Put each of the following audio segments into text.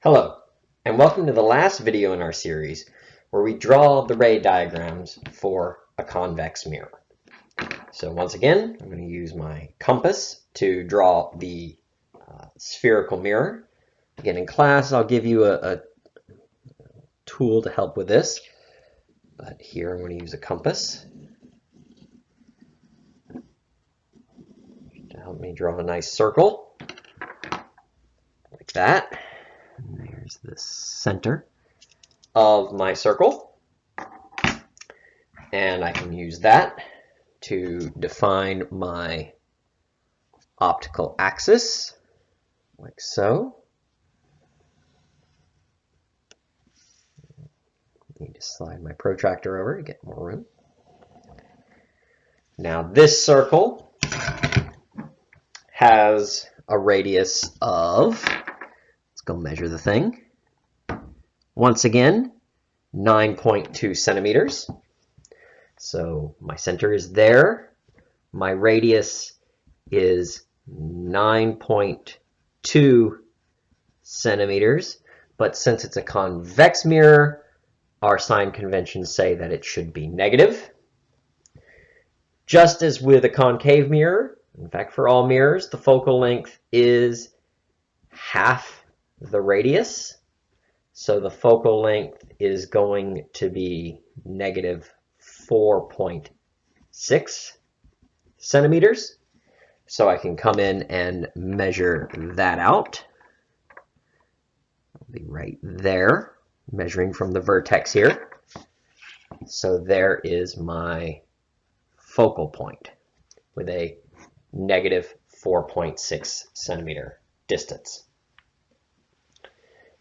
Hello, and welcome to the last video in our series where we draw the ray diagrams for a convex mirror. So once again, I'm going to use my compass to draw the uh, spherical mirror. Again, in class, I'll give you a, a tool to help with this. But here I'm going to use a compass to help me draw a nice circle like that. The center of my circle. And I can use that to define my optical axis, like so. Need to slide my protractor over to get more room. Now this circle has a radius of let's go measure the thing. Once again, 9.2 centimeters. So my center is there. My radius is 9.2 centimeters. But since it's a convex mirror, our sign conventions say that it should be negative. Just as with a concave mirror, in fact, for all mirrors, the focal length is half the radius. So the focal length is going to be negative 4.6 centimeters. So I can come in and measure that out. I'll be right there, measuring from the vertex here. So there is my focal point with a negative 4.6 centimeter distance.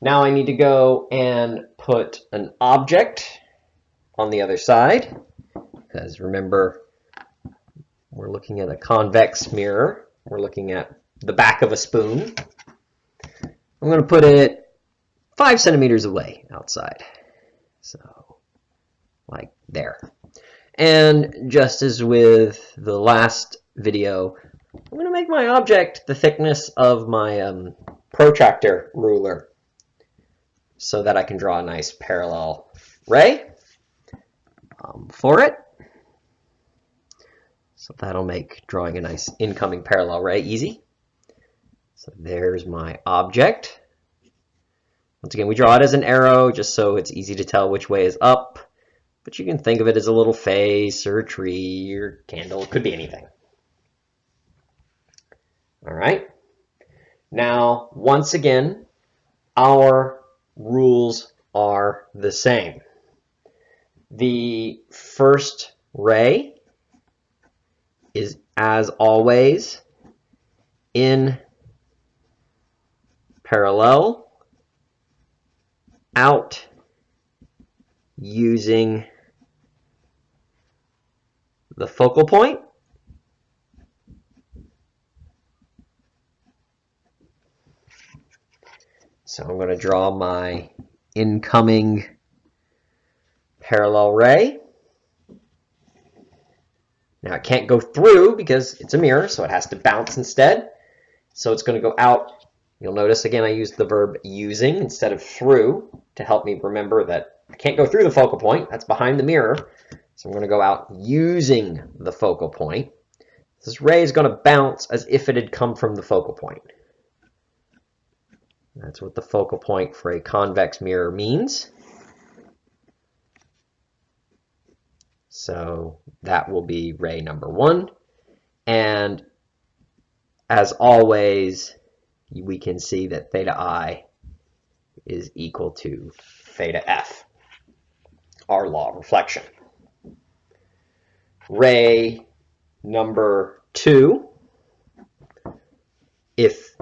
Now I need to go and put an object on the other side because remember we're looking at a convex mirror. We're looking at the back of a spoon. I'm going to put it five centimeters away outside. So like there. And just as with the last video, I'm going to make my object the thickness of my um, protractor ruler so that I can draw a nice parallel ray um, for it. So that'll make drawing a nice incoming parallel ray easy. So there's my object. Once again, we draw it as an arrow just so it's easy to tell which way is up. But you can think of it as a little face or a tree or candle. It could be anything. All right. Now, once again, our rules are the same. The first ray is, as always, in parallel, out using the focal point So I'm going to draw my incoming parallel ray. Now it can't go through because it's a mirror, so it has to bounce instead. So it's going to go out. You'll notice again I used the verb using instead of through to help me remember that I can't go through the focal point. That's behind the mirror. So I'm going to go out using the focal point. This ray is going to bounce as if it had come from the focal point. That's what the focal point for a convex mirror means. So that will be ray number one. And as always, we can see that theta i is equal to theta f, our law of reflection. Ray number two, if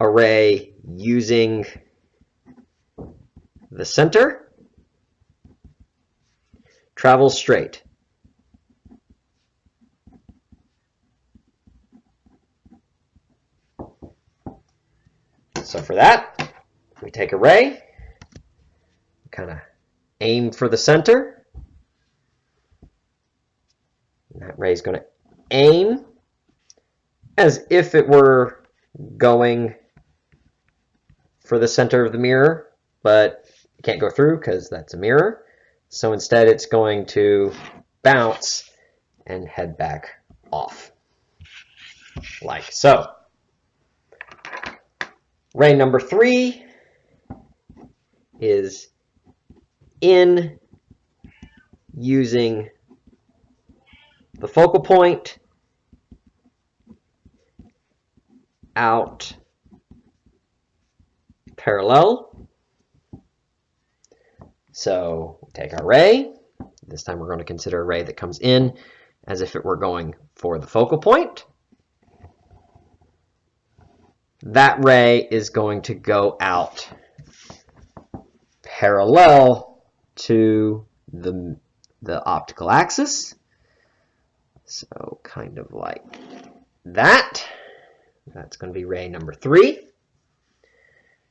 array using the center, travel straight. So for that, we take a ray, kind of aim for the center. And that ray is going to aim as if it were going for the center of the mirror, but it can't go through because that's a mirror. So instead it's going to bounce and head back off, like so. Ray number three is in using the focal point out parallel. So take our ray. This time we're going to consider a ray that comes in as if it were going for the focal point. That ray is going to go out parallel to the, the optical axis. So kind of like that. That's going to be ray number three.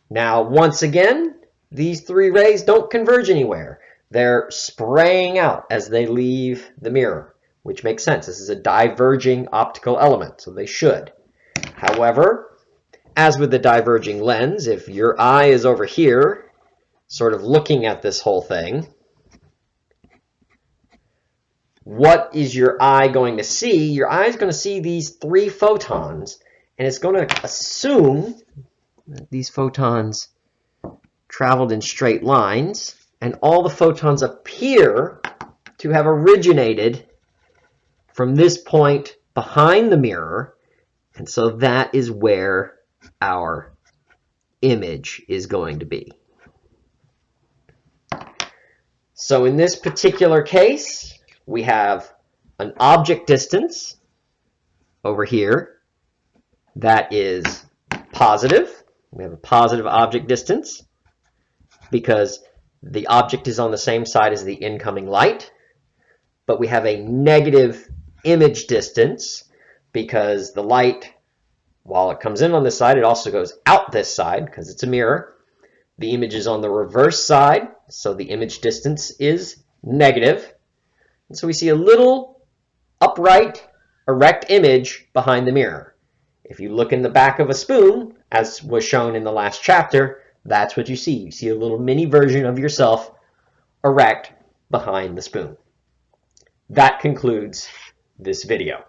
Now, once again, these three rays don't converge anywhere. They're spraying out as they leave the mirror, which makes sense. This is a diverging optical element, so they should. However, as with the diverging lens, if your eye is over here, sort of looking at this whole thing, what is your eye going to see? Your eye is going to see these three photons, and it's going to assume these photons traveled in straight lines, and all the photons appear to have originated from this point behind the mirror, and so that is where our image is going to be. So in this particular case, we have an object distance over here that is positive. We have a positive object distance because the object is on the same side as the incoming light. But we have a negative image distance because the light, while it comes in on this side, it also goes out this side because it's a mirror. The image is on the reverse side, so the image distance is negative. And so we see a little upright, erect image behind the mirror. If you look in the back of a spoon, as was shown in the last chapter, that's what you see. You see a little mini version of yourself erect behind the spoon. That concludes this video.